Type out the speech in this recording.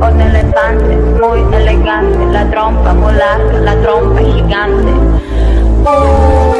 Un elefante muy elegante, la trompa muy la trompa gigante. Oh,